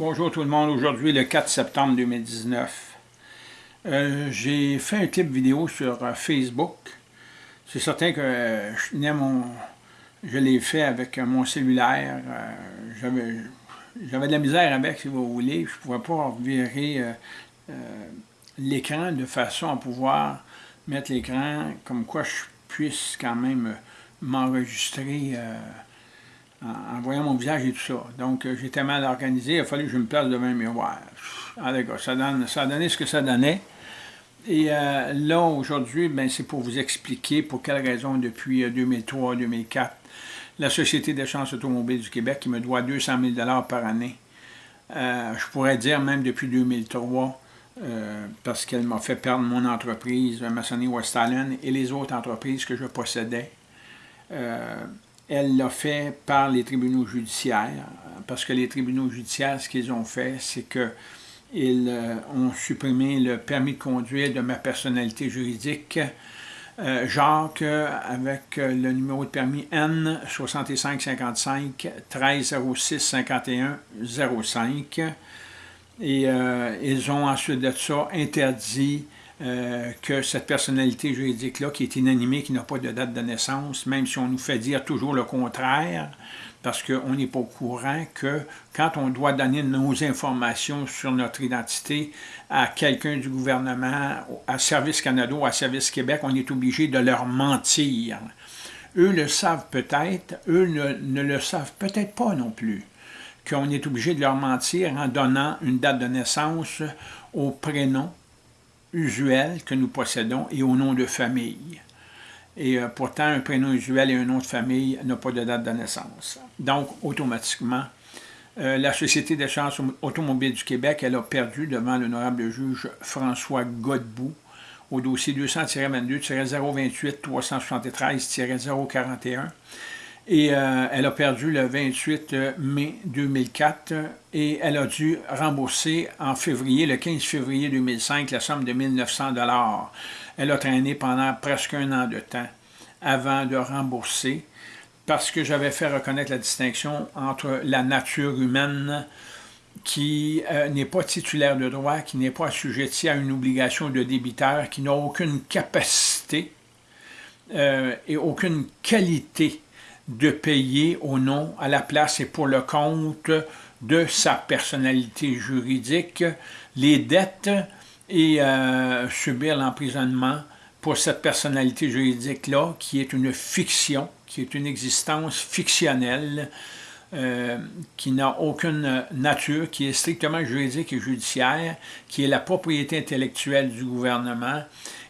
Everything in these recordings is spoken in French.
Bonjour tout le monde, aujourd'hui le 4 septembre 2019. Euh, j'ai fait un clip vidéo sur euh, Facebook. C'est certain que euh, je, l'ai fait avec mon cellulaire. J'avais de la misère avec, si vous voulez. Je ne pouvais pas virer l'écran de façon à pouvoir mettre l'écran comme quoi je puisse quand même m'enregistrer en, voyant mon visage et tout ça. Donc, euh, j'étais mal organisé, il a fallu que je me place devant un miroir. Ah, ça, donne, ça a donné ce que ça donnait. Et euh, là, aujourd'hui, ben, c'est pour vous expliquer pour quelle raison, depuis 2003-2004, euh, la Société d'échange automobile du Québec, qui me doit 200 000 par année, je pourrais dire même depuis 2003, parce qu'elle m'a fait perdre mon entreprise, Massonnerie West Island, et les autres entreprises que je possédais elle l'a fait par les tribunaux judiciaires, parce que les tribunaux judiciaires, ce qu'ils ont fait, c'est qu'ils euh, ont supprimé le permis de conduire de ma personnalité juridique, euh, Jacques, avec euh, le numéro de permis N 6555 1306 51 05. Et ils ont ensuite de ça interdit euh, que cette personnalité juridique-là, qui est inanimée, qui n'a pas de date de naissance, même si on nous fait dire toujours le contraire, parce qu'on n'est pas au courant que quand on doit donner nos informations sur notre identité à quelqu'un du gouvernement, à Service Canada ou à Service Québec, on est obligé de leur mentir. Eux le savent peut-être, eux ne, ne le savent peut-être pas non plus qu'on est obligé de leur mentir en donnant une date de naissance au prénom, usuel que nous possédons et au nom de famille. Et euh, pourtant, un prénom usuel et un nom de famille n'ont pas de date de naissance. Donc, automatiquement, euh, la Société d'échange automobile du Québec, elle a perdu devant l'honorable juge François Godbout au dossier 200-22-028-373-041 et euh, elle a perdu le 28 mai 2004 et elle a dû rembourser en février, le 15 février 2005, la somme de 1900 Elle a traîné pendant presque un an de temps avant de rembourser parce que j'avais fait reconnaître la distinction entre la nature humaine qui euh, n'est pas titulaire de droit, qui n'est pas assujetti à une obligation de débiteur, qui n'a aucune capacité euh, et aucune qualité de payer au nom, à la place et pour le compte de sa personnalité juridique les dettes et euh, subir l'emprisonnement pour cette personnalité juridique-là, qui est une fiction, qui est une existence fictionnelle, euh, qui n'a aucune nature, qui est strictement juridique et judiciaire, qui est la propriété intellectuelle du gouvernement,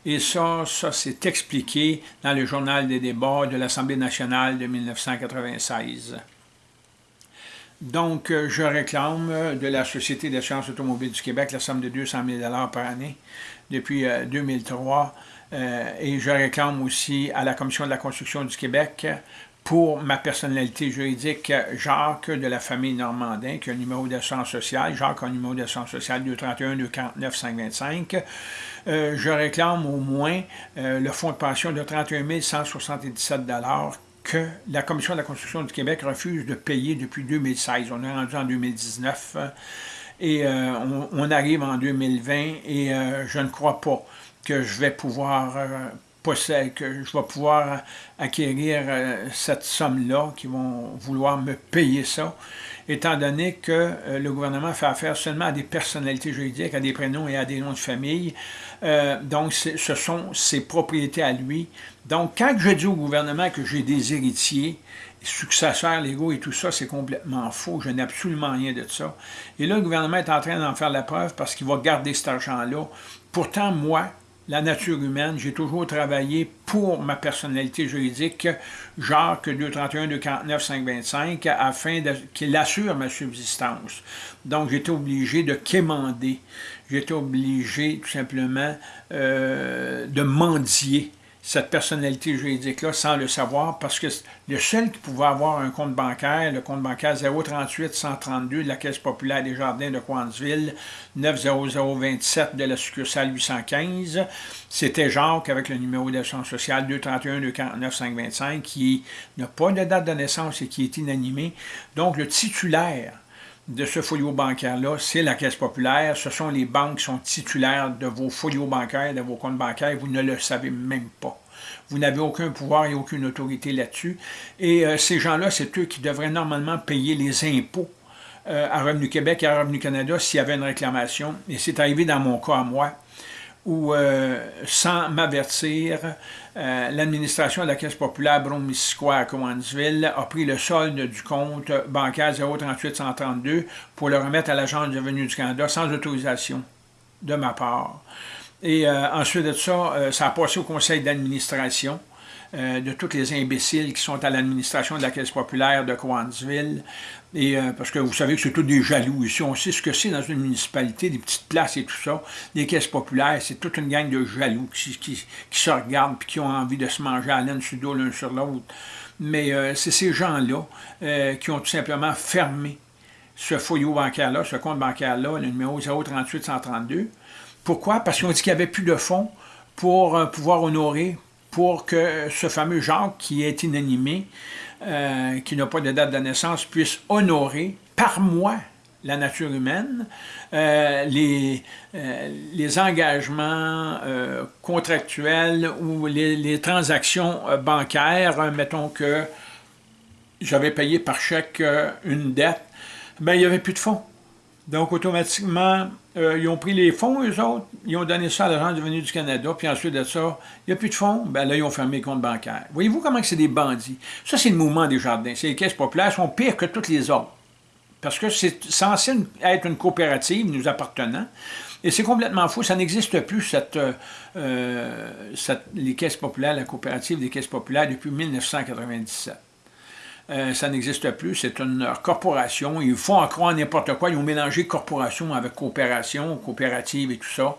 et ça, ça s'est expliqué dans le journal des débats de l'Assemblée nationale de 1996. Donc, euh, je réclame de la Société d'échange automobile du Québec la somme de 200 000 par année depuis 2003. Euh, euh, et je réclame aussi à la Commission de la construction du Québec pour ma personnalité juridique, Jacques de la famille Normandin, qui a un numéro d'assurance sociale. Jacques a un numéro d'assurance sociale 231-249-525. Euh, je réclame au moins euh, le fonds de pension de 31 177 que la Commission de la construction du Québec refuse de payer depuis 2016. On est rendu en 2019 et euh, on, arrive en 2020 et je ne crois pas que je vais pouvoir possède, que je vais pouvoir acquérir euh, cette somme-là, qui vont vouloir me payer ça, étant donné que euh, le gouvernement fait affaire seulement à des personnalités juridiques, à des prénoms et à des noms de famille. Euh, donc, ce sont ses propriétés à lui. Donc, quand je dis au gouvernement que j'ai des héritiers, successeurs légaux et tout ça, c'est complètement faux. Je n'ai absolument rien de ça. Et là, le gouvernement est en train d'en faire la preuve parce qu'il va garder cet argent-là. Pourtant, moi, la nature humaine, j'ai toujours travaillé pour ma personnalité juridique, Jacques 231 249 525, afin qu'il assure ma subsistance. Donc, j'étais obligé de quémander. J'étais obligé, tout simplement, euh, de mendier cette personnalité juridique-là sans le savoir, parce que le seul qui pouvait avoir un compte bancaire, le compte bancaire 038 132 de la Caisse populaire des Jardins de Coinsville, 90027 de la succursale 815, c'était Jacques avec le numéro d'échange social 231 249 525 qui n'a pas de date de naissance et qui est inanimé. Donc le titulaire de ce folio bancaire-là, c'est la Caisse populaire. Ce sont les banques qui sont titulaires de vos folios bancaires, de vos comptes bancaires. Vous ne le savez même pas. Vous n'avez aucun pouvoir et aucune autorité là-dessus. Et euh, ces gens-là, c'est eux qui devraient normalement payer les impôts euh, à Revenu Québec et à Revenu Canada s'il y avait une réclamation. Et c'est arrivé dans mon cas à moi où, euh, sans m'avertir, euh, l'administration de la Caisse populaire Brome-Missisquoi à Cowansville a pris le solde du compte bancaire 038-132 pour le remettre à l'Agence de revenus du Canada sans autorisation de ma part. Et euh, ensuite de ça, ça a passé au conseil d'administration euh, de tous les imbéciles qui sont à l'administration de la Caisse populaire de Cowansville. Et, euh, parce que vous savez que c'est tous des jaloux ici. On sait ce que c'est dans une municipalité, des petites places et tout ça. Les caisses populaires, c'est toute une gang de jaloux qui, se regardent et qui ont envie de se manger à laine sur l'un sur l'autre. Mais euh, c'est ces gens-là qui ont tout simplement fermé ce folio bancaire-là, ce compte bancaire-là, le numéro 038-132. Pourquoi? Parce qu'ils ont dit qu'il n'y avait plus de fonds pour pouvoir honorer pour que ce fameux Jacques, qui est inanimé, euh, qui n'a pas de date de naissance, puisse honorer par mois la nature humaine, euh, les, euh, les engagements contractuels ou les, transactions bancaires, mettons que j'avais payé par chèque une dette, ben, il n'y avait plus de fonds. Donc, automatiquement, euh, ils ont pris les fonds, eux autres, ils ont donné ça à l'Agence de venue du Canada, puis ensuite de ça, il n'y a plus de fonds, ben là, ils ont fermé les comptes bancaires. Voyez-vous comment c'est des bandits? Ça, c'est le mouvement des jardins. C'est les caisses populaires sont pires que toutes les autres. Parce que c'est censé être une coopérative nous appartenant, et c'est complètement faux, ça n'existe plus, cette, euh, cette, les caisses populaires, la coopérative des caisses populaires, depuis 1997. Euh, ça n'existe plus, c'est une corporation, ils font encore n'importe quoi, ils ont mélangé corporation avec coopération, coopérative et tout ça,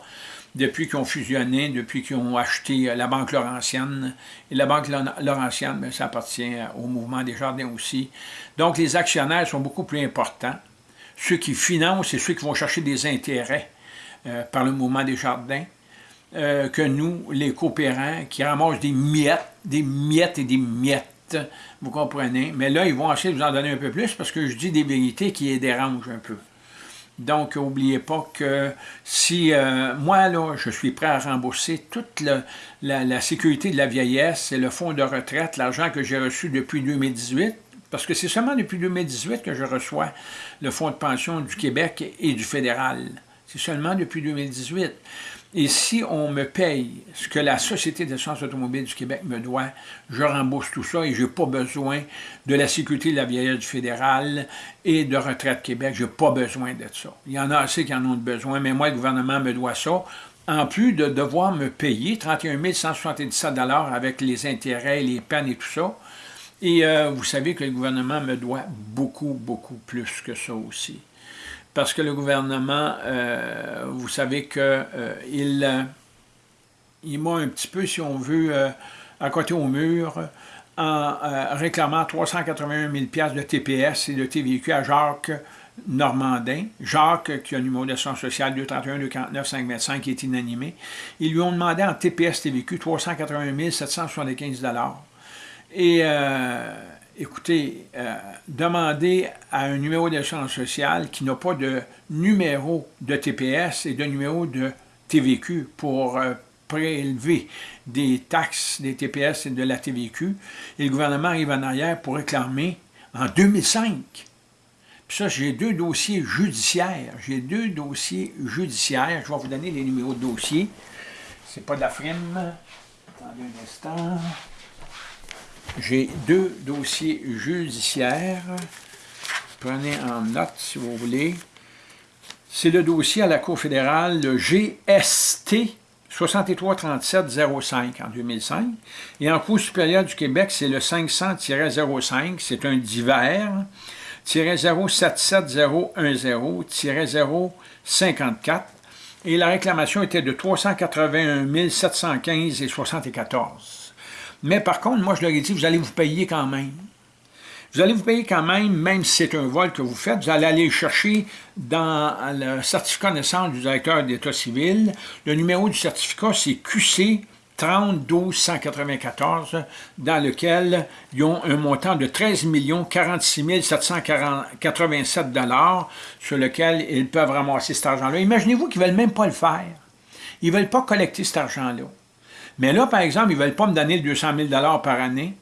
depuis qu'ils ont fusionné, depuis qu'ils ont acheté euh, la Banque Laurentienne, et la Banque Laurentienne, ben, ça appartient au mouvement des jardins aussi. Donc les actionnaires sont beaucoup plus importants, ceux qui financent et ceux qui vont chercher des intérêts euh, par le mouvement des jardins, que nous, les coopérants, qui ramassent des miettes, des miettes et des miettes vous comprenez? Mais là, ils vont essayer de vous en donner un peu plus parce que je dis des vérités qui les dérangent un peu. Donc, n'oubliez pas que si euh, moi, là, je suis prêt à rembourser toute la, sécurité de la vieillesse et le fonds de retraite, l'argent que j'ai reçu depuis 2018, parce que c'est seulement depuis 2018 que je reçois le fonds de pension du Québec et du fédéral. C'est seulement depuis 2018. Et si on me paye ce que la Société d'assurance automobile du Québec me doit, je rembourse tout ça et je n'ai pas besoin de la sécurité de la vieillesse du fédéral et de Retraite Québec. Je n'ai pas besoin de ça. Il y en a assez qui en ont besoin, mais moi, le gouvernement me doit ça. En plus de devoir me payer 31 177 avec les intérêts, les peines et tout ça. Et euh, vous savez que le gouvernement me doit beaucoup, beaucoup plus que ça aussi parce que le gouvernement, euh, vous savez qu'il euh, euh, il m'a un petit peu, si on veut, à côté au mur, en réclamant 381 000 de TPS et de TVQ à Jacques Normandin. Jacques, qui a un numéro d'assurance sociale 231 249 525 qui est inanimé. Ils lui ont demandé en TPS TVQ 381 775 Et écoutez, euh, demandez à un numéro d'assurance sociale qui n'a pas de numéro de TPS et de numéro de TVQ pour euh, prélever des taxes des TPS et de la TVQ, et le gouvernement arrive en arrière pour réclamer en 2005. Puis ça, j'ai deux dossiers judiciaires. J'ai deux dossiers judiciaires. Je vais vous donner les numéros de dossier. C'est pas de la frime. Attendez un instant. J'ai deux dossiers judiciaires. Prenez en note si vous voulez. C'est le dossier à la Cour fédérale, le GST 633705 en 2005. Et en Cour supérieure du Québec, c'est le 500-05, c'est un divers, 077010-054. Et la réclamation était de 381 715 et 74. Mais par contre, moi, je leur ai dit, vous allez vous payer quand même. Vous allez vous payer quand même, même si c'est un vol que vous faites, vous allez aller chercher dans le certificat de naissance du directeur d'État civil. Le numéro du certificat, c'est QC 30 12 194 dans lequel ils ont un montant de 13 46 787 sur lequel ils peuvent ramasser cet argent-là. Imaginez-vous qu'ils ne veulent même pas le faire. Ils ne veulent pas collecter cet argent-là. Mais là, par exemple, ils ne veulent pas me donner 200 000 par année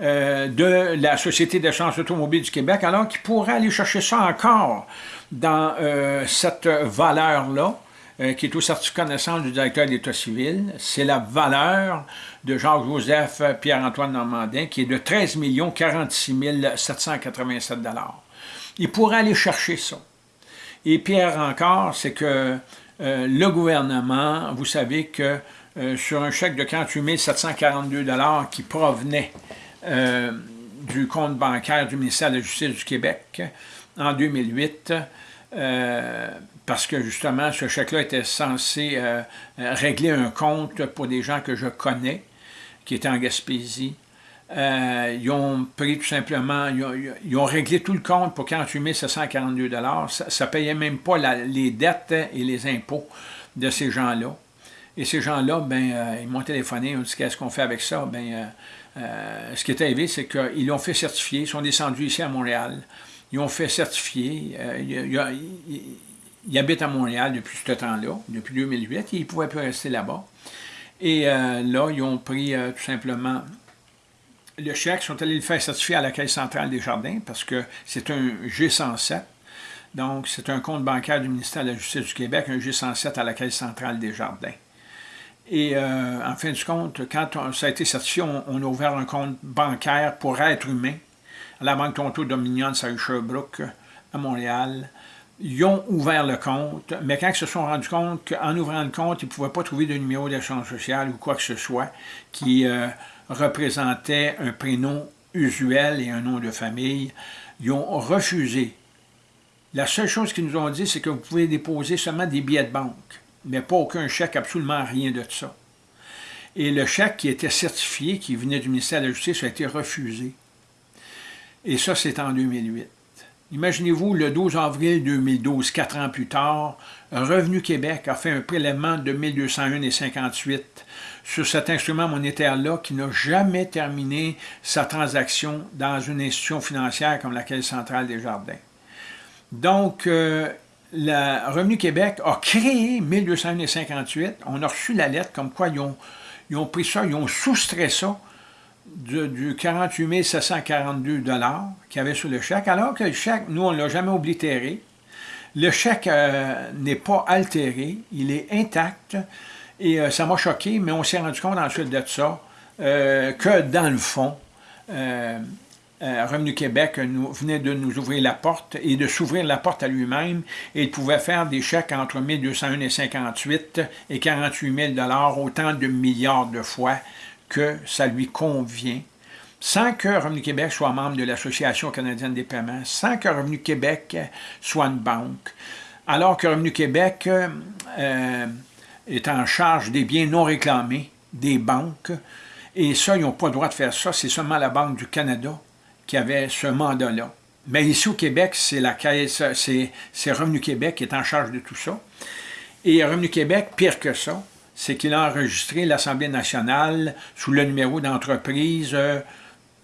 euh, de la Société d'échange automobile du Québec, alors qu'ils pourraient aller chercher ça encore dans euh, cette valeur-là, euh, qui est au certificat de naissance du directeur d'État civil. C'est la valeur de Jacques-Joseph Pierre-Antoine Normandin, qui est de 13 46 787 Il pourrait aller chercher ça. Et Pierre encore, c'est que le gouvernement, vous savez que sur un chèque de 48 742 qui provenait euh, du compte bancaire du ministère de la Justice du Québec en 2008, euh, parce que justement, ce chèque-là était censé euh, régler un compte pour des gens que je connais, qui étaient en Gaspésie. ils ont pris tout simplement, ils ont, réglé tout le compte pour 48 742 Ça ne payait même pas les dettes et les impôts de ces gens-là. Et ces gens-là, ben, ils m'ont téléphoné, ils ont dit qu'est-ce qu'on fait avec ça? Ben, euh, ce qui est arrivé, c'est qu'ils l'ont fait certifier, ils sont descendus ici à Montréal, ils ont fait certifier, euh, ils, habitent à Montréal depuis ce temps-là, depuis 2008, et ils ne pouvaient plus rester là-bas. Et euh, là, ils ont pris tout simplement le chèque, ils sont allés le faire certifier à la Caisse centrale des Jardins, parce que c'est un G107, donc c'est un compte bancaire du ministère de la Justice du Québec, un G107 à la Caisse centrale des Jardins. Et euh, en fin de compte, quand ça a été certifié, on, a ouvert un compte bancaire pour être humain à la Banque Tonto Dominion de Sherbrooke, à Montréal. Ils ont ouvert le compte, mais quand ils se sont rendus compte qu'en ouvrant le compte, ils ne pouvaient pas trouver de numéro d'échange social ou quoi que ce soit qui euh, représentait un prénom usuel et un nom de famille, ils ont refusé. La seule chose qu'ils nous ont dit, c'est que vous pouvez déposer seulement des billets de banque mais pas aucun chèque, absolument rien de ça. Et le chèque qui était certifié, qui venait du ministère de la Justice, a été refusé. Et ça, c'est en 2008. Imaginez-vous, le 12 avril 2012, quatre ans plus tard, Revenu Québec a fait un prélèvement de 1201,58 sur cet instrument monétaire-là qui n'a jamais terminé sa transaction dans une institution financière comme la Caisse centrale des Jardins. Donc, euh, le Revenu Québec a créé 1258. On a reçu la lettre comme quoi ils ont, pris ça, ils ont soustrait ça du 48 742 qu'il y avait sur le chèque, alors que le chèque, nous, on ne l'a jamais oblitéré. Le chèque euh, n'est pas altéré, il est intact, et euh, ça m'a choqué, mais on s'est rendu compte ensuite de ça, euh, que dans le fond, euh, Revenu Québec nous, venait de nous ouvrir la porte et de s'ouvrir la porte à lui-même. Il pouvait faire des chèques entre 1201 et 58 et 48 000 autant de milliards de fois que ça lui convient, sans que Revenu Québec soit membre de l'Association canadienne des paiements, sans que Revenu Québec soit une banque, alors que Revenu Québec euh, est en charge des biens non réclamés des banques, et ça, ils n'ont pas le droit de faire ça, c'est seulement la Banque du Canada qui avait ce mandat-là. Mais ici au Québec, c'est la caisse, c'est Revenu Québec qui est en charge de tout ça. Et Revenu Québec, pire que ça, c'est qu'il a enregistré l'Assemblée nationale sous le numéro d'entreprise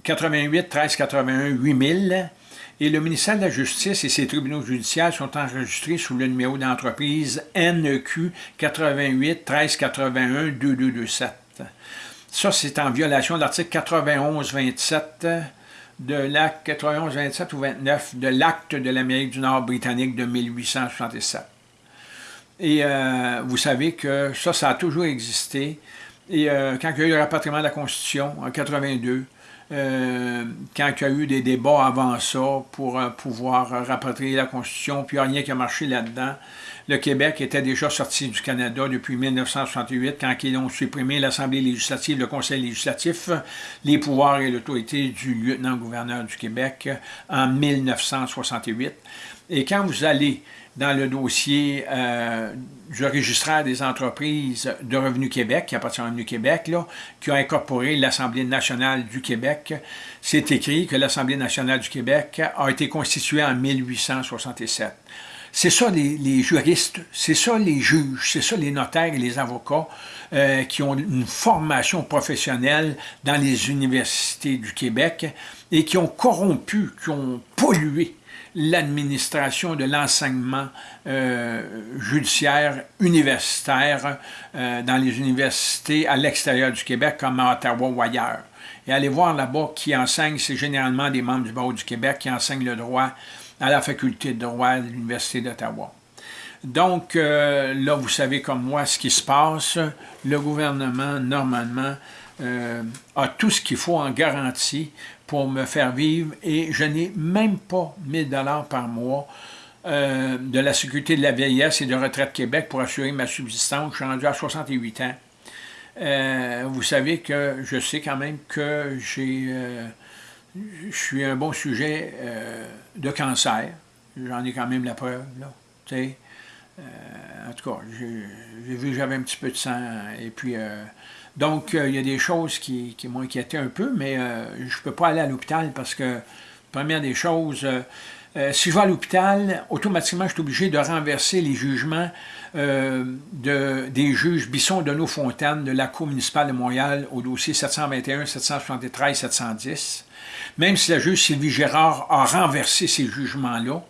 88 13 81 8000 et le ministère de la Justice et ses tribunaux judiciaires sont enregistrés sous le numéro d'entreprise NQ 88 13 81 2227. Ça, c'est en violation de l'article 91 27 de l'acte 91, 27 ou 29 de l'acte de l'Amérique du Nord britannique de 1867. Et euh, vous savez que ça, ça a toujours existé. Et euh, quand il y a eu le rapatriement de la Constitution en 82, euh, quand il y a eu des débats avant ça pour pouvoir rapatrier la Constitution, puis il n'y a rien qui a marché là-dedans, le Québec était déjà sorti du Canada depuis 1968, quand ils ont supprimé l'Assemblée législative, le Conseil législatif, les pouvoirs et l'autorité du lieutenant-gouverneur du Québec en 1968. Et quand vous allez dans le dossier euh, du registraire des entreprises de Revenu Québec, qui appartient à Revenu Québec, qui a incorporé l'Assemblée nationale du Québec, c'est écrit que l'Assemblée nationale du Québec a été constituée en 1867 c'est ça les, juristes, c'est ça les juges, c'est ça les notaires et les avocats euh, qui ont une formation professionnelle dans les universités du Québec et qui ont corrompu, qui ont pollué l'administration de l'enseignement euh, judiciaire universitaire euh, dans les universités à l'extérieur du Québec, comme à Ottawa ou ailleurs. Et allez voir là-bas qui enseignent, c'est généralement des membres du barreau du Québec qui enseignent le droit à la faculté de droit de l'Université d'Ottawa. Donc, euh, là, vous savez comme moi ce qui se passe. Le gouvernement, normalement, a tout ce qu'il faut en garantie pour me faire vivre et je n'ai même pas 1000 dollars par mois euh, de la Sécurité de la vieillesse et de Retraite Québec pour assurer ma subsistance. Je suis rendu à 68 ans. Euh, vous savez que je sais quand même que j'ai, euh, je suis un bon sujet de cancer. J'en ai quand même la preuve, là. en tout cas, j'ai vu que j'avais un petit peu de sang et puis donc, euh, il y a des choses qui, m'ont inquiété un peu, mais euh, je ne peux pas aller à l'hôpital parce que, première des choses, euh, si je vais à l'hôpital, automatiquement, je suis obligé de renverser les jugements de, des juges Bisson, de Fontaine de la Cour municipale de Montréal au dossier 721, 773, 710. Même si la juge Sylvie Gérard a renversé ces jugements-là,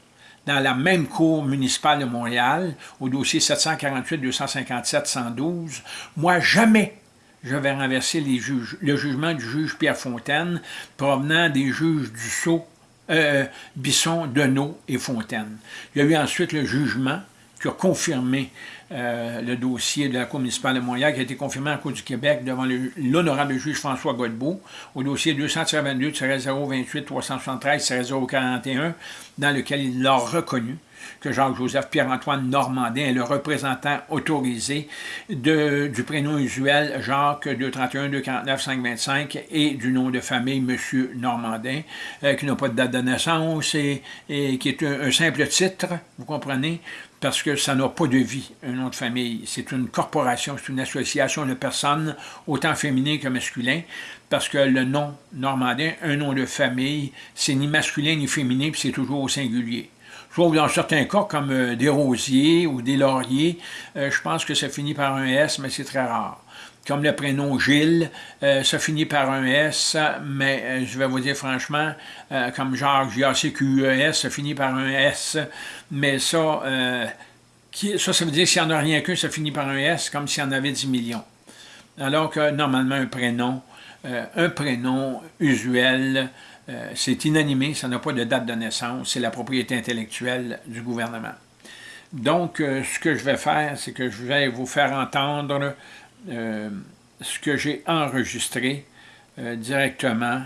dans la même Cour municipale de Montréal, au dossier 748, 257, 112, moi, jamais je vais renverser le jugement du juge Pierre Fontaine provenant des juges du Sceau, euh, Bisson, Deneau et Fontaine. Il y a eu ensuite le jugement qui a confirmé euh, le dossier de la Cour municipale de Montréal, qui a été confirmé en Cour du Québec devant l'honorable juge François Godbout, au dossier 222-028-373-041, dans lequel il l'a reconnu que Jacques-Joseph Pierre-Antoine Normandin est le représentant autorisé de, du prénom usuel Jacques 231-249-525 et du nom de famille M. Normandin, euh, qui n'a pas de date de naissance et, qui est un, simple titre, vous comprenez, parce que ça n'a pas de vie, un nom de famille. C'est une corporation, c'est une association de personnes, autant féminines que masculines, parce que le nom normandin, un nom de famille, c'est ni masculin ni féminin, puis c'est toujours au singulier. Sauf dans certains cas, comme euh, des rosiers ou des lauriers, euh, je pense que ça finit par un S, mais c'est très rare. Comme le prénom Gilles, euh, ça finit par un S, mais je vais vous dire franchement, comme Jacques, J-A-C-Q-E-S, ça finit par un S, mais ça, ça, ça veut dire s'il n'y en a rien qu'un, ça finit par un S, comme s'il y en avait 10 millions. Alors que normalement, un prénom, un prénom usuel, euh, c'est inanimé, ça n'a pas de date de naissance, c'est la propriété intellectuelle du gouvernement. Donc, euh, ce que je vais faire, c'est que je vais vous faire entendre euh, ce que j'ai enregistré directement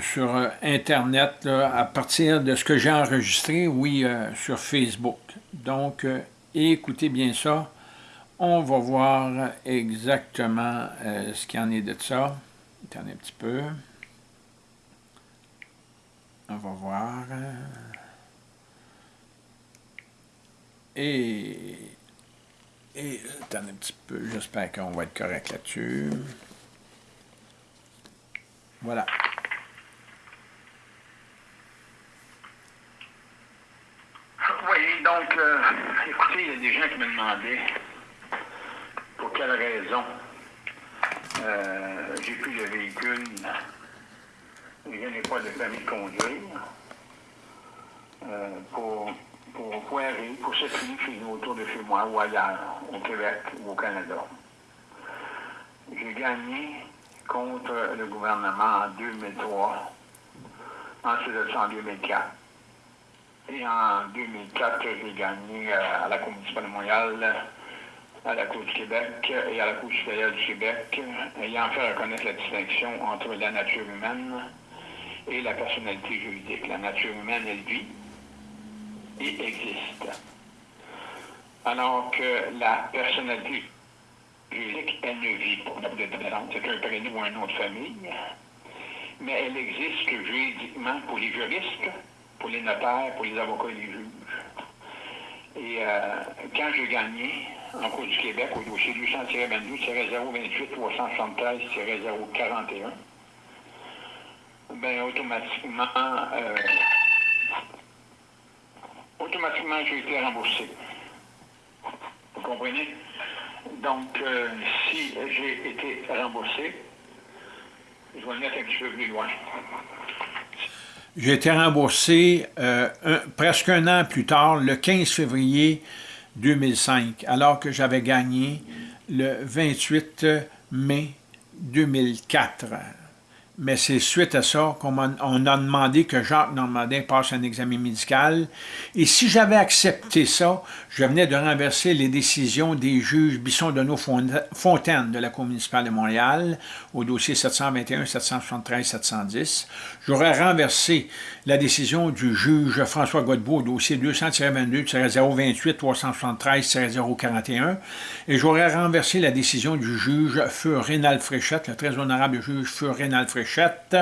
sur Internet à partir de ce que j'ai enregistré, oui, sur Facebook. Donc, écoutez bien ça. On va voir exactement euh, ce qu'il en est de ça. Attendez un petit peu. On va voir. Et, et attendez un petit peu, j'espère qu'on va être correct là-dessus. Voilà. Oui, donc, euh, écoutez, il y a des gens qui me demandaient pour quelle raison euh, j'ai plus de véhicule, je n'ai pas de permis de conduire, euh, pour, pour pour circuler chez nous, autour de chez moi, ou ailleurs, au Québec ou au Canada. J'ai gagné contre le gouvernement en 2003, ensuite en 2004. Et en 2004, j'ai gagné euh, à la Commission de Montréal à la Cour du Québec et à la Cour supérieure du Québec, ayant fait reconnaître la distinction entre la nature humaine et la personnalité juridique. La nature humaine, elle vit et existe. Alors que la personnalité juridique, elle ne vit pas. C'est un prénom ou un nom de famille, mais elle existe juridiquement pour les juristes, pour les notaires, pour les avocats et les juges. Et euh, quand j'ai gagné, en Cour du Québec au dossier 200-22-028-373-041, ben automatiquement, euh, automatiquement, j'ai été remboursé. Vous comprenez? Donc, euh, si j'ai été remboursé, je vais le mettre un petit peu plus loin. J'ai été remboursé euh, presque un an plus tard, le 15 février 2005, alors que j'avais gagné le 28 mai 2004 mais c'est suite à ça qu'on a, demandé que Jacques Normandin passe un examen médical. Et si j'avais accepté ça, je venais de renverser les décisions des juges bisson de fontaine de la Cour municipale de Montréal au dossier 721, 773, 710. J'aurais renversé la décision du juge François Godbout au dossier 200-22-028-373-041 et j'aurais renversé la décision du juge Feu Rénal Fréchette, le très honorable juge Feu Rénal Fréchette,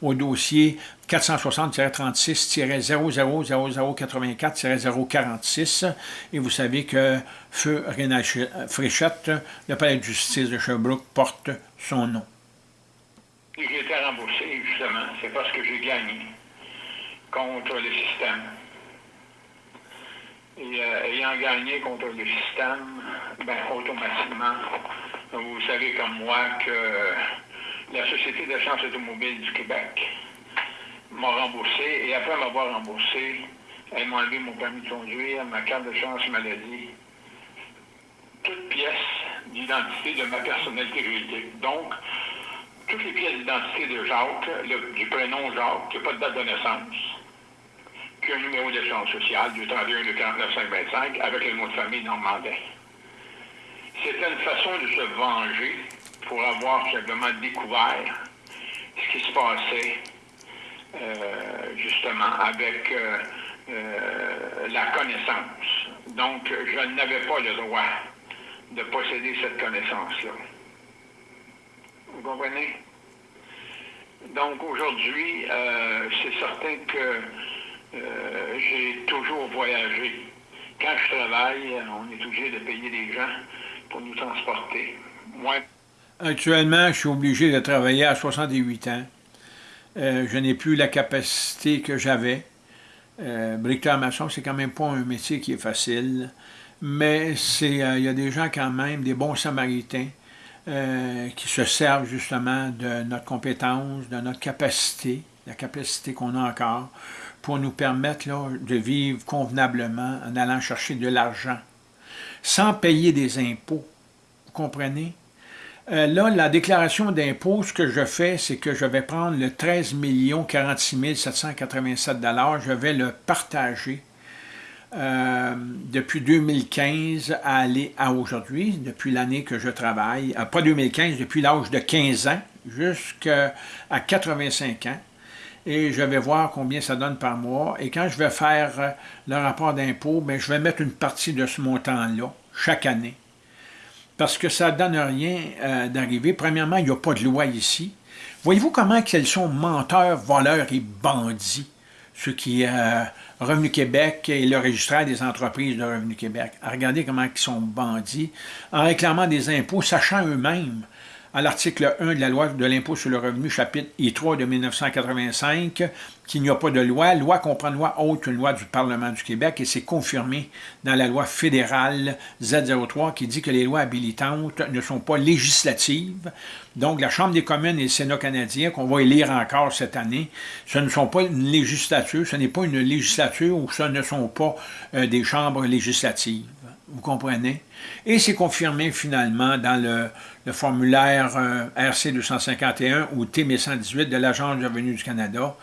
au dossier 460-36-000084-046. Et vous savez que Feu Rénal Fréchette, le palais de justice de Sherbrooke, porte son nom. J'ai été remboursé, justement. C'est parce que j'ai gagné contre le système. Et euh, ayant gagné contre le système, ben, automatiquement, vous savez comme moi que la Société d'assurance automobile du Québec m'a remboursé et après m'avoir remboursé, elle m'a enlevé mon permis de conduire, ma carte de chance maladie, toutes pièces d'identité de ma personnalité juridique. Donc, toutes les pièces d'identité de Jacques, du prénom Jacques, qui n'a pas de date de naissance, qui a un numéro d'assurance sociale du 31 de 49 525 avec le nom de famille normandais? C'était une façon de se venger pour avoir simplement découvert ce qui se passait euh, justement avec euh, euh, la connaissance. Donc, je n'avais pas le droit de posséder cette connaissance-là. Vous comprenez? Donc, aujourd'hui, c'est certain que j'ai toujours voyagé. Quand je travaille, on est obligé de payer des gens pour nous transporter. Moi, Actuellement, je suis obligé de travailler à 68 ans. Euh, je n'ai plus la capacité que j'avais. Euh, bricoleur maçon, c'est quand même pas un métier qui est facile, mais euh, il y a des gens quand même, des bons samaritains, euh, qui se servent justement de notre compétence, de notre capacité, la capacité qu'on a encore, pour nous permettre de vivre convenablement en allant chercher de l'argent, sans payer des impôts. Vous comprenez? Euh, là, la déclaration d'impôt, ce que je fais, c'est que je vais prendre le 13 46 787 je vais le partager euh, depuis 2015 à aller à aujourd'hui, depuis l'année que je travaille, euh, pas 2015, depuis l'âge de 15 ans jusqu'à 85 ans, et je vais voir combien ça donne par mois, et quand je vais faire le rapport d'impôt, ben, je vais mettre une partie de ce montant-là, chaque année, parce que ça ne donne rien euh, d'arriver. Premièrement, il n'y a pas de loi ici. Voyez-vous comment ils sont menteurs, voleurs et bandits, ceux qui, euh, Revenu Québec et le registraire des entreprises de Revenu Québec. Regardez comment ils sont bandits, en réclamant des impôts, sachant eux-mêmes à l'article 1 de la loi de l'impôt sur le revenu, chapitre I3 de 1985, qu'il n'y a pas de loi. Loi comprend loi autre qu'une loi du Parlement du Québec et c'est confirmé dans la loi fédérale Z03 qui dit que les lois habilitantes ne sont pas législatives. Donc, la Chambre des communes et le Sénat canadien, qu'on va élire encore cette année, ce ne sont pas une législature, ce n'est pas une législature ou ce ne sont pas euh, des chambres législatives. Vous comprenez? Et c'est confirmé finalement dans le, formulaire euh, RC 251 ou T1118 de l'Agence du revenu du Canada,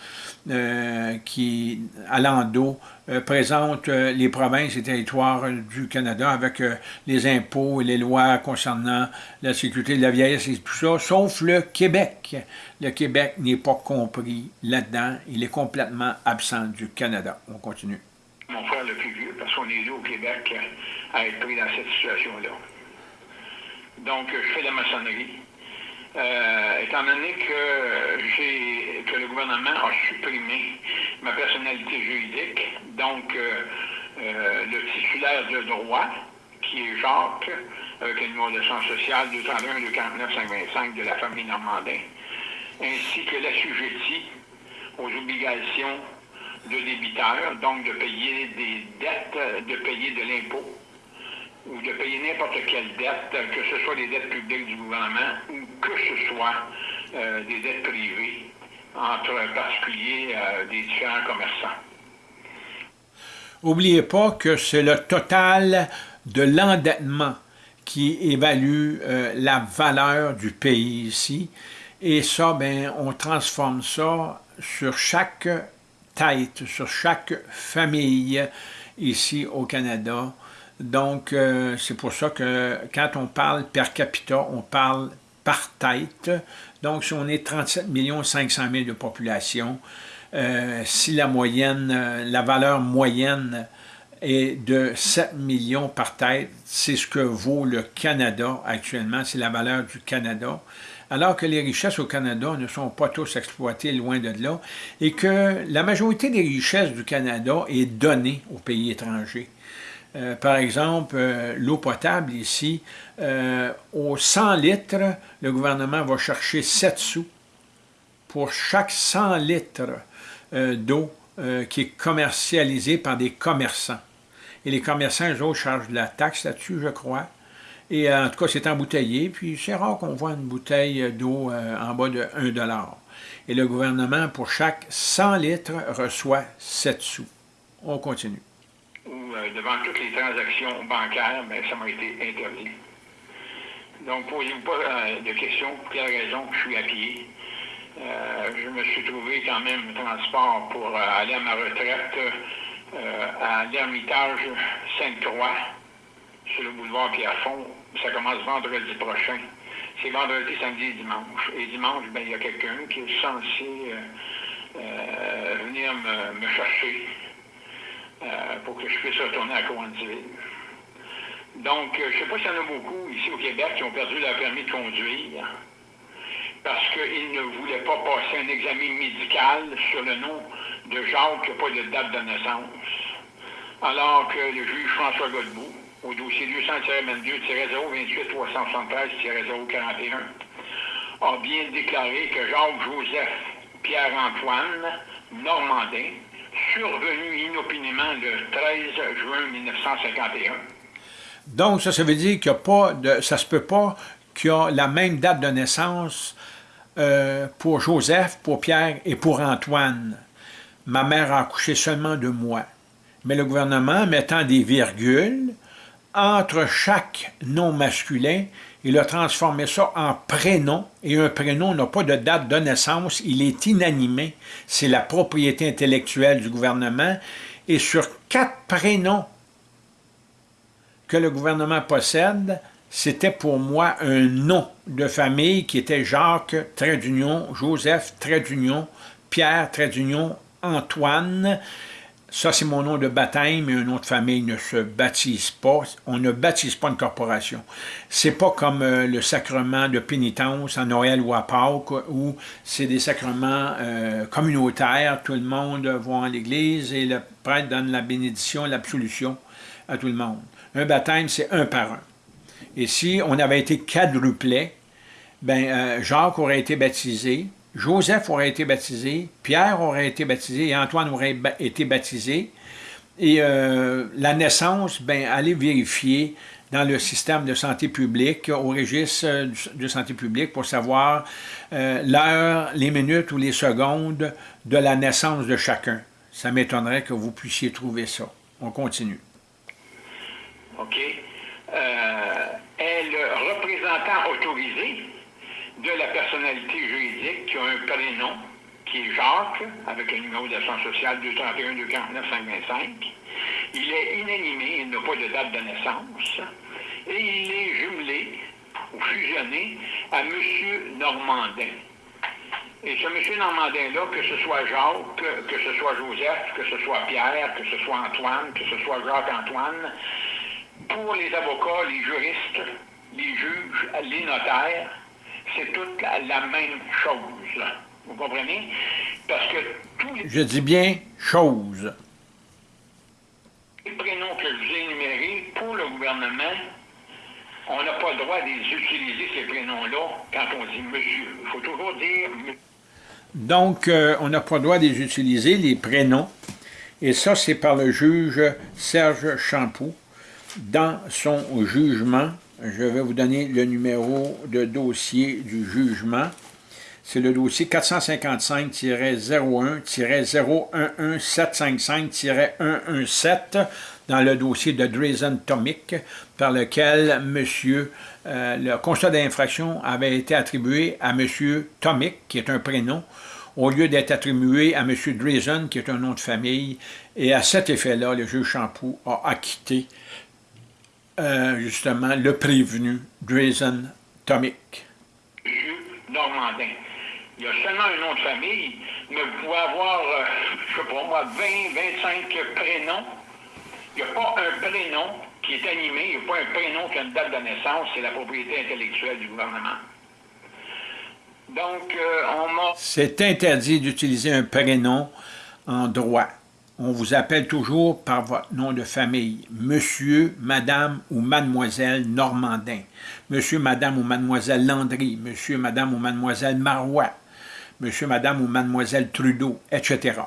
euh, qui, à l'endo, euh, présente les provinces et territoires du Canada avec les impôts et les lois concernant la sécurité de la vieillesse et tout ça, sauf le Québec. Le Québec n'est pas compris là-dedans. Il est complètement absent du Canada. On continue. Mon frère le plus vieux, parce qu'on est deux au Québec à être pris dans cette situation-là. Donc, je fais de la maçonnerie. Euh, étant donné que, que le gouvernement a supprimé ma personnalité juridique, donc euh, euh, le titulaire de droit, qui est Jacques, avec le numéro de sens social 231 249 525 de la famille Normandin, ainsi que l'assujetti aux obligations de débiteurs, donc de payer des dettes, de payer de l'impôt ou de payer n'importe quelle dette, que ce soit des dettes publiques du gouvernement ou que ce soit euh, des dettes privées entre particuliers euh, des différents commerçants. N'oubliez pas que c'est le total de l'endettement qui évalue euh, la valeur du pays ici. Et ça, ben, on transforme ça sur chaque sur chaque famille ici au Canada. Donc, euh, c'est pour ça que quand on parle per capita, on parle par tête. Donc, si on est 37 500 000 de population, euh, si la moyenne, euh, la valeur moyenne est de 7 millions par tête, c'est ce que vaut le Canada actuellement, c'est la valeur du Canada, alors que les richesses au Canada ne sont pas tous exploitées loin de là, et que la majorité des richesses du Canada est donnée aux pays étrangers. Euh, par exemple, euh, l'eau potable ici, euh, aux 100 litres, le gouvernement va chercher 7 sous pour chaque 100 litres d'eau qui est commercialisée par des commerçants. Et les commerçants, eux autres, chargent de la taxe là-dessus, je crois. Et en tout cas, c'est embouteillé, puis c'est rare qu'on voit une bouteille d'eau en bas de 1 Et le gouvernement, pour chaque 100 litres, reçoit 7 sous. On continue euh, devant toutes les transactions bancaires, ben, ça m'a été interdit. Donc, posez-vous pas euh, de questions pour quelle raison je suis à pied. Euh, je me suis trouvé quand même transport pour aller à ma retraite à l'Ermitage Sainte-Croix, sur le boulevard Pierrefonds. Ça commence vendredi prochain. C'est vendredi, samedi et dimanche. Et dimanche, ben, il y a quelqu'un qui est censé venir me chercher euh, pour que je puisse retourner à Cowansville. Donc, euh, je ne sais pas s'il y en a beaucoup ici au Québec qui ont perdu leur permis de conduire parce qu'ils ne voulaient pas passer un examen médical sur le nom de Jacques qui n'a pas de date de naissance. Alors que le juge François Godbout, au dossier 200-22-028-373-041, a bien déclaré que Jacques-Joseph Pierre-Antoine Normandin survenu inopinément le 13 juin 1951. Donc, ça, ça veut dire a pas de... ça se peut pas qu'il y a la même date de naissance euh, pour Joseph, pour Pierre et pour Antoine. Ma mère a accouché seulement de moi. Mais le gouvernement, mettant des virgules entre chaque nom masculin, il a transformé ça en prénom, et un prénom n'a pas de date de naissance, il est inanimé, c'est la propriété intellectuelle du gouvernement, et sur quatre prénoms que le gouvernement possède, c'était pour moi un nom de famille qui était Jacques, trait Joseph, trait Pierre, trait Antoine, ça, c'est mon nom de baptême, mais un nom de famille ne se baptise pas. On ne baptise pas une corporation. C'est pas comme euh, le sacrement de pénitence à Noël ou à Pâques, où c'est des sacrements euh, communautaires. Tout le monde va à l'église et le prêtre donne la bénédiction, l'absolution à tout le monde. Un baptême, c'est un par un. Et si on avait été quadruplet, ben, euh, Jacques aurait été baptisé, Joseph aurait été baptisé, Pierre aurait été baptisé et Antoine aurait été baptisé. Et euh, la naissance, ben, allez vérifier dans le système de santé publique, au registre euh, de santé publique, pour savoir euh, l'heure, les minutes ou les secondes de la naissance de chacun. Ça m'étonnerait que vous puissiez trouver ça. On continue. OK. est le représentant autorisé? De la personnalité juridique qui a un prénom, qui est Jacques, avec un numéro d'assurance sociale 231 249 525. Il est inanimé, il n'a pas de date de naissance, et il est jumelé ou fusionné à M. Normandin. Et ce M. Normandin-là, que ce soit Jacques, que ce soit Joseph, que ce soit Pierre, que ce soit Antoine, que ce soit Jacques-Antoine, pour les avocats, les juristes, les juges, les notaires, c'est toute la, même chose. Vous comprenez? Parce que tous les... Je dis bien chose. Les prénoms que je vous ai énumérés, pour le gouvernement, on n'a pas le droit d'utiliser ces prénoms-là quand on dit monsieur. Il faut toujours dire Donc, euh, on n'a pas le droit de les utiliser, les prénoms. Et ça, c'est par le juge Serge Champoux dans son jugement. Je vais vous donner le numéro de dossier du jugement. C'est le dossier 455-01-011755-117 dans le dossier de Drazen Tomic, par lequel monsieur, euh, le constat d'infraction avait été attribué à M. Tomic, qui est un prénom, au lieu d'être attribué à M. Drazen, qui est un nom de famille. Et à cet effet-là, le juge Champoux a acquitté euh, justement le prévenu Drazen Tomic. Normandin il y a seulement un nom de famille, mais vous pouvez avoir, euh, je ne sais pas moi, 20, 25 prénoms. Il n'y a pas un prénom qui est animé, il n'y a pas un prénom qui a une date de naissance, c'est la propriété intellectuelle du gouvernement. Donc, euh, on m'a... C'est interdit d'utiliser un prénom en droit. On vous appelle toujours par votre nom de famille, Monsieur, Madame ou Mademoiselle Normandin, Monsieur, Madame ou Mademoiselle Landry, Monsieur, Madame ou Mademoiselle Marois, monsieur, madame ou mademoiselle Trudeau, etc.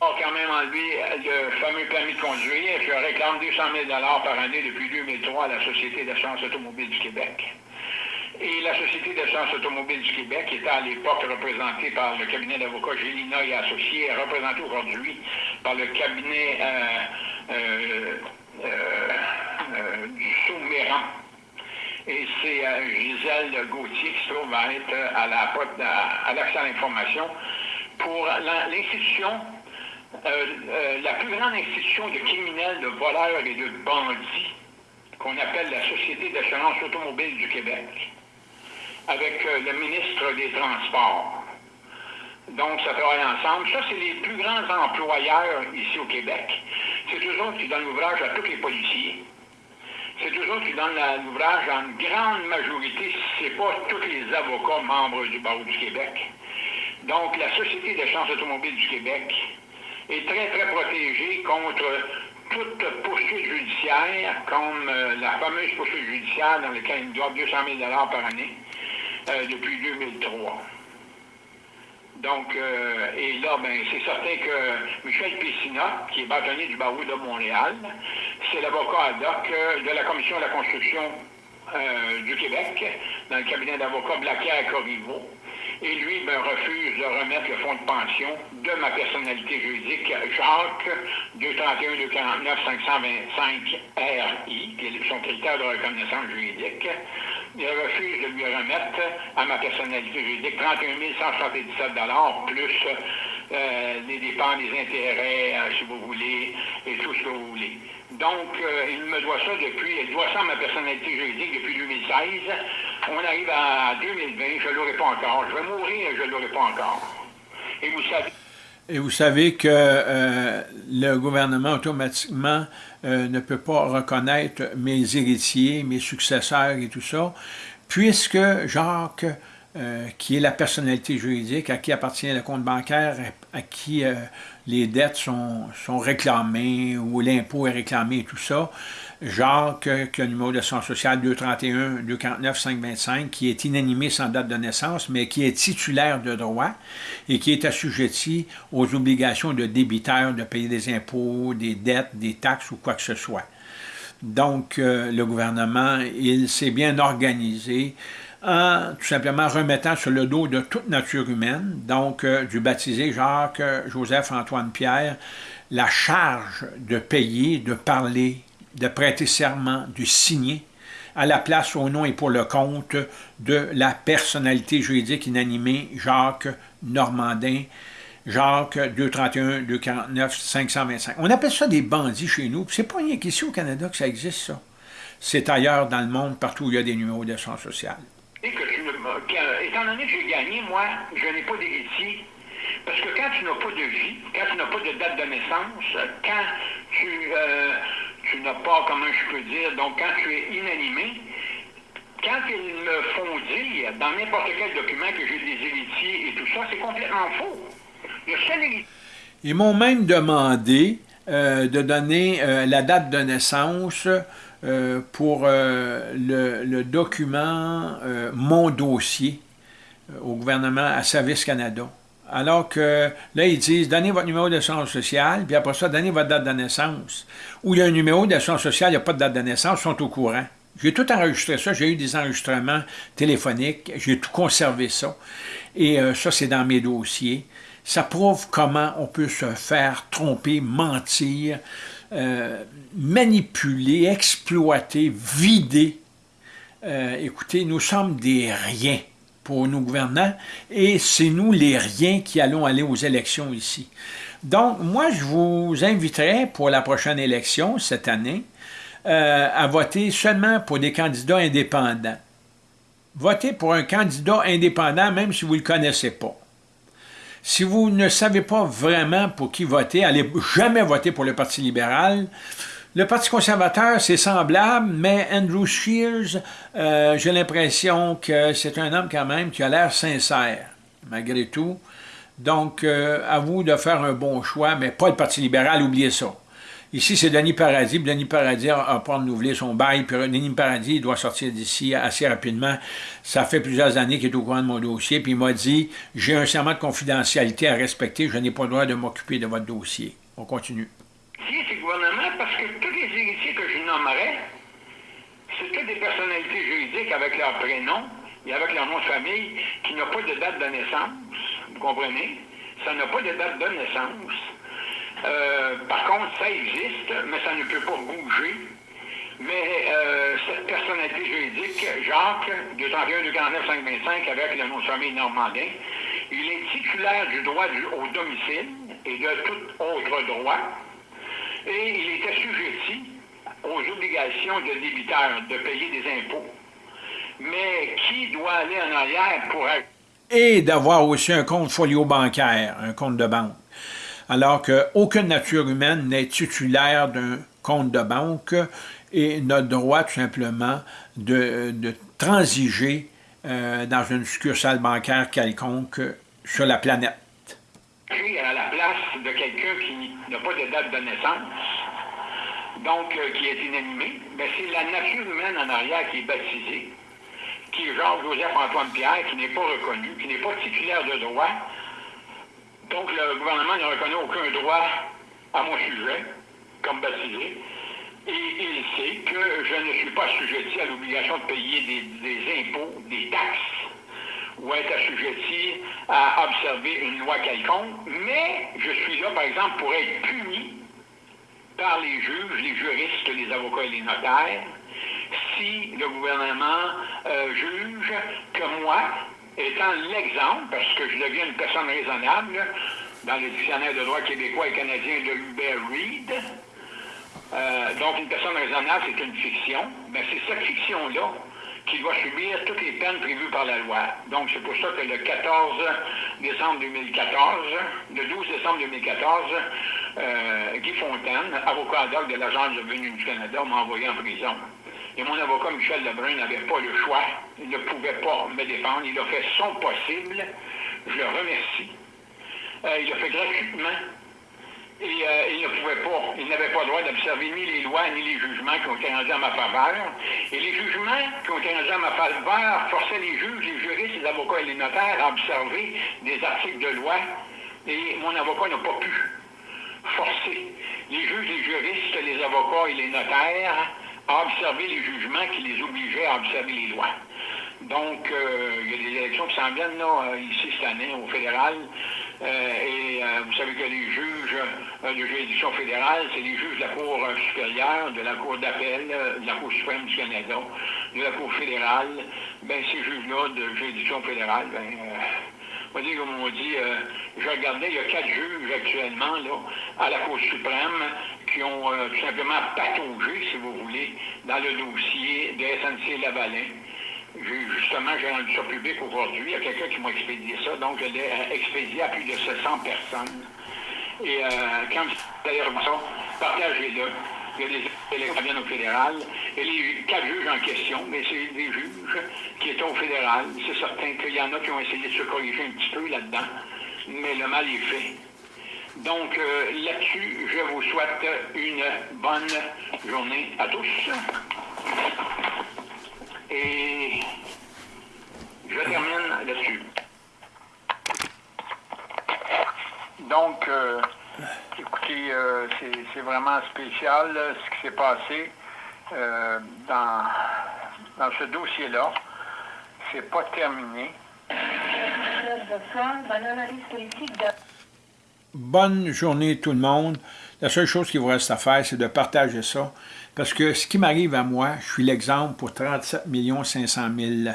On quand même enlevé le fameux permis de conduire. Je réclame 200 000 par année depuis 2003 à la Société d'assurance automobile du Québec. Et la Société d'assurance automobile du Québec était à l'époque représentée par le cabinet d'avocats Gélina et Associés, représentée aujourd'hui par le cabinet euh, euh, euh, du Souméran et c'est euh, Gisèle Gauthier qui se trouve à être euh, à la à, l'accès à l'information pour l'institution, euh, la plus grande institution de criminels, de voleurs et de bandits qu'on appelle la Société d'assurance automobile du Québec, avec le ministre des Transports. Donc, ça travaille ensemble. Ça, c'est les plus grands employeurs ici au Québec. C'est eux autres qui donnent l'ouvrage à tous les policiers c'est toujours qui donnent l'ouvrage en grande majorité, si ce n'est pas tous les avocats membres du barreau du Québec. Donc, la Société d'assurance automobile du Québec est très, très protégée contre toute poursuite judiciaire, comme euh, la fameuse poursuite judiciaire dans laquelle ils doivent 200 000 par année euh, depuis 2003. Donc, euh, et là, ben, c'est certain que Michel Pessina, qui est bâtonnier du barreau de Montréal, c'est l'avocat ad hoc euh, de la Commission de la construction du Québec, dans le cabinet d'avocats Blaquière Corriveau. Et lui me refuse de remettre le fonds de pension de ma personnalité juridique, Jacques 231-249-525-RI, qui est son critère de reconnaissance juridique il refuse de lui remettre à ma personnalité juridique 31 177 plus euh, les dépenses, les intérêts, euh, si vous voulez, et tout ce que vous voulez. Donc, euh, il me doit ça depuis, il doit ça à ma personnalité juridique depuis 2016. On arrive à 2020, je ne l'aurai pas encore. Je vais mourir, je ne l'aurai pas encore. Et vous savez... Et vous savez que le gouvernement automatiquement euh, ne peut pas reconnaître mes héritiers, mes successeurs et tout ça, puisque Jacques, euh, qui est la personnalité juridique, à qui appartient le compte bancaire, à qui euh, les dettes sont, sont réclamées ou l'impôt est réclamé et tout ça, Jacques, qui a le numéro de son social 231 249 525, qui est inanimé sans date de naissance, mais qui est titulaire de droit et qui est assujetti aux obligations de débiteur de payer des impôts, des dettes, des taxes ou quoi que ce soit. Donc, euh, le gouvernement, il s'est bien organisé en tout simplement remettant sur le dos de toute nature humaine, donc euh, du baptisé Jacques-Joseph-Antoine-Pierre, la charge de payer, de parler, de prêter serment, de signer à la place, au nom et pour le compte de la personnalité juridique inanimée Jacques Normandin, Jacques 231 249 525. On appelle ça des bandits chez nous. C'est pas rien qu'ici au Canada que ça existe, ça. C'est ailleurs dans le monde, partout où il y a des numéros d'assurance sociale. Que étant donné que j'ai gagné, moi, je n'ai pas d'héritier. Parce que quand tu n'as pas de vie, quand tu n'as pas de date de naissance, quand tu, euh, tu n'as pas, comment je peux dire, donc quand tu es inanimé, quand ils me font dire dans n'importe quel document que j'ai des héritiers et tout ça, c'est complètement faux. Ils m'ont même demandé euh, de donner euh, la date de naissance euh, pour le, le, document Mon dossier au gouvernement à Service Canada. Alors que là, ils disent, donnez votre numéro d'assurance sociale, puis après ça, donnez votre date de naissance. Ou il y a un numéro d'assurance sociale, il n'y a pas de date de naissance, ils sont au courant. J'ai tout enregistré ça, j'ai eu des enregistrements téléphoniques, j'ai tout conservé ça. Et euh, ça, c'est dans mes dossiers. Ça prouve comment on peut se faire tromper, mentir, euh, manipuler, exploiter, vider. Euh, écoutez, nous sommes des riens pour nos gouvernants et c'est nous les riens qui allons aller aux élections ici. Donc, moi, je vous inviterai pour la prochaine élection cette année euh, à voter seulement pour des candidats indépendants. Votez pour un candidat indépendant même si vous ne le connaissez pas. Si vous ne savez pas vraiment pour qui voter, allez jamais voter pour le Parti libéral. Le Parti conservateur, c'est semblable, mais Andrew Shears, euh, j'ai l'impression que c'est un homme quand même qui a l'air sincère, malgré tout. Donc, euh, à vous de faire un bon choix, mais pas le Parti libéral, oubliez ça. Ici, c'est Denis Paradis. Denis Paradis a pas renouvelé son bail. Puis Denis Paradis doit sortir d'ici assez rapidement. Ça fait plusieurs années qu'il est au courant de mon dossier. Puis il m'a dit, j'ai un serment de confidentialité à respecter. Je n'ai pas le droit de m'occuper de votre dossier. On continue. Si, c'est gouvernement parce que tous les héritiers que je nommerais, c'est des personnalités juridiques avec leur prénom et avec leur nom de famille qui n'ont pas de date de naissance. Vous comprenez? Ça n'a pas de date de naissance. Euh, par contre, ça existe, mais ça ne peut pas bouger. Mais euh, cette personnalité juridique, Jacques, 231 249 525, avec le nom de famille normandin, il est titulaire du droit au domicile et de tout autre droit, et il est assujetti aux obligations de débiteur de payer des impôts. Mais qui doit aller en arrière pour... Et d'avoir aussi un compte folio bancaire, un compte de banque? Alors qu'aucune nature humaine n'est titulaire d'un compte de banque et n'a droit tout simplement de, transiger euh, dans une succursale bancaire quelconque sur la planète. À la place de quelqu'un qui n'a pas de date de naissance, donc euh, qui est inanimé, ben, c'est la nature humaine en arrière qui est baptisée, qui est Jean-Joseph-Antoine Pierre, qui n'est pas reconnu, qui n'est pas titulaire de droit, donc, le gouvernement ne reconnaît aucun droit à mon sujet, comme baptisé, et il sait que je ne suis pas assujetti à l'obligation de payer des, impôts, des taxes, ou être assujetti à observer une loi quelconque, mais je suis là, par exemple, pour être puni par les juges, les juristes, les avocats et les notaires, si le gouvernement euh, juge que moi, étant l'exemple, parce que je deviens une personne raisonnable, dans le dictionnaire de droit québécois et canadien de Hubert Reed. Euh, donc, une personne raisonnable, c'est une fiction. Mais c'est cette fiction-là qui doit subir toutes les peines prévues par la loi. Donc, c'est pour ça que le 14 décembre 2014, le 12 décembre 2014, euh, Guy Fontaine, avocat ad de l'Agence de du Canada, m'a envoyé en prison. Et mon avocat Michel Lebrun n'avait pas le choix. Il ne pouvait pas me défendre. Il a fait son possible. Je le remercie. Euh, il l'a fait gratuitement. Et euh, il ne pouvait pas, il n'avait pas le droit d'observer ni les lois ni les jugements qui ont été rendus à ma faveur. Et les jugements qui ont été rendus à ma faveur forçaient les juges, les juristes, les avocats et les notaires à observer des articles de loi. Et mon avocat n'a pas pu forcer les juges, les juristes, les avocats et les notaires à observer les jugements qui les obligeaient à observer les lois. Donc, euh, il y a des élections qui s'en viennent euh, ici cette année au fédéral. Euh, et vous savez que les juges de juridiction fédérale, c'est les juges de la Cour supérieure, de la Cour d'appel, de la Cour suprême du Canada, de la Cour fédérale. Ben, ces juges-là de juridiction fédérale, ben, on dire, comme on dit, je regardais, il y a quatre juges actuellement là, à la Cour suprême qui ont euh, tout simplement pataugé, si vous voulez, dans le dossier de SNC Lavalin. Justement, j'ai rendu ça public aujourd'hui. Il y a quelqu'un qui m'a expédié ça, donc je l'ai euh, expédié à plus de 700 personnes. Et euh, quand vous allez revoir ça, partagez-le. Il y a des au fédéral. Et les quatre juges en question, mais c'est des juges qui étaient au fédéral. C'est certain qu'il y en a qui ont essayé de se corriger un petit peu là-dedans, mais le mal est fait. Donc euh, là-dessus, je vous souhaite une bonne journée à tous. Et je termine là-dessus. Donc, euh, écoutez, euh, c'est vraiment spécial ce qui s'est passé dans, dans ce dossier-là. C'est pas terminé. Bonne journée tout le monde. La seule chose qu'il vous reste à faire, c'est de partager ça. Parce que ce qui m'arrive à moi, je suis l'exemple pour 37 500 000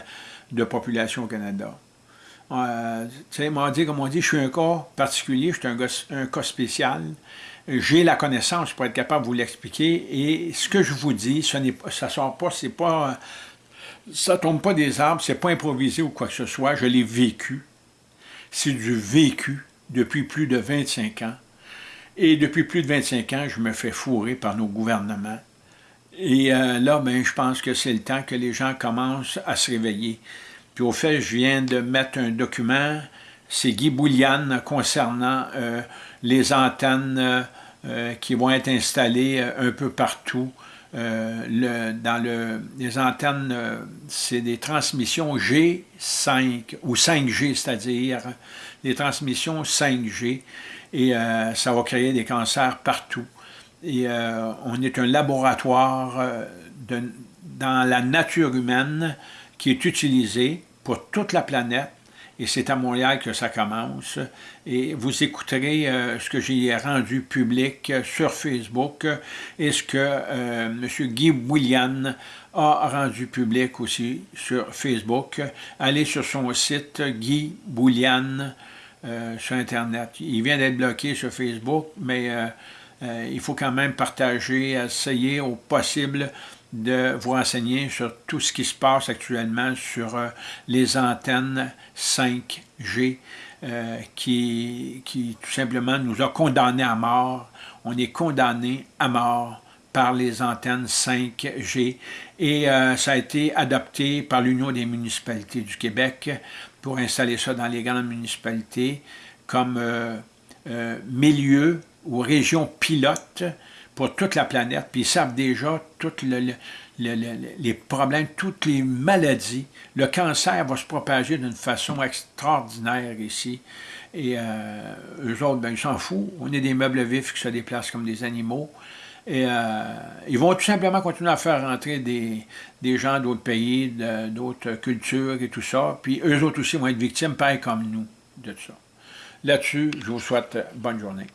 de population au Canada. Euh, dit, comme on dit, je suis un cas particulier, je suis un, cas spécial. J'ai la connaissance pour être capable de vous l'expliquer. Et ce que je vous dis, ce n'est ça sort pas, c'est pas, ça tombe pas des arbres, c'est pas improvisé ou quoi que ce soit. Je l'ai vécu. C'est du vécu depuis plus de 25 ans. Et depuis plus de 25 ans, je me fais fourrer par nos gouvernements. Et euh, là, ben, je pense que c'est le temps que les gens commencent à se réveiller. Puis au fait, je viens de mettre un document, c'est Guy Bouliane concernant euh, les antennes euh, qui vont être installées un peu partout. Les antennes, c'est des transmissions G5 ou 5G, c'est-à-dire des transmissions 5G, et ça va créer des cancers partout. Et euh, on est un laboratoire euh, dans la nature humaine qui est utilisé pour toute la planète. Et c'est à Montréal que ça commence. Et vous écouterez euh, ce que j'ai rendu public sur Facebook et ce que M. Guy William a rendu public aussi sur Facebook. Allez sur son site Guy Boulian sur Internet. Il vient d'être bloqué sur Facebook, mais euh, il faut quand même partager, essayer au possible de vous renseigner sur tout ce qui se passe actuellement sur euh, les antennes 5G euh, qui, qui tout simplement nous a condamnés à mort. On est condamné à mort par les antennes 5G et ça a été adopté par l'Union des municipalités du Québec pour installer ça dans les grandes municipalités comme milieu ou régions pilotes pour toute la planète, puis ils savent déjà tous les problèmes, toutes les maladies. Le cancer va se propager d'une façon extraordinaire ici. Et euh, eux autres, ben, ils s'en foutent. On est des meubles vifs qui se déplacent comme des animaux. Et euh, ils vont tout simplement continuer à faire rentrer des, des gens d'autres pays, d'autres cultures et tout ça. Puis eux autres aussi vont être victimes, pareil comme nous, de tout ça. Là-dessus, je vous souhaite bonne journée.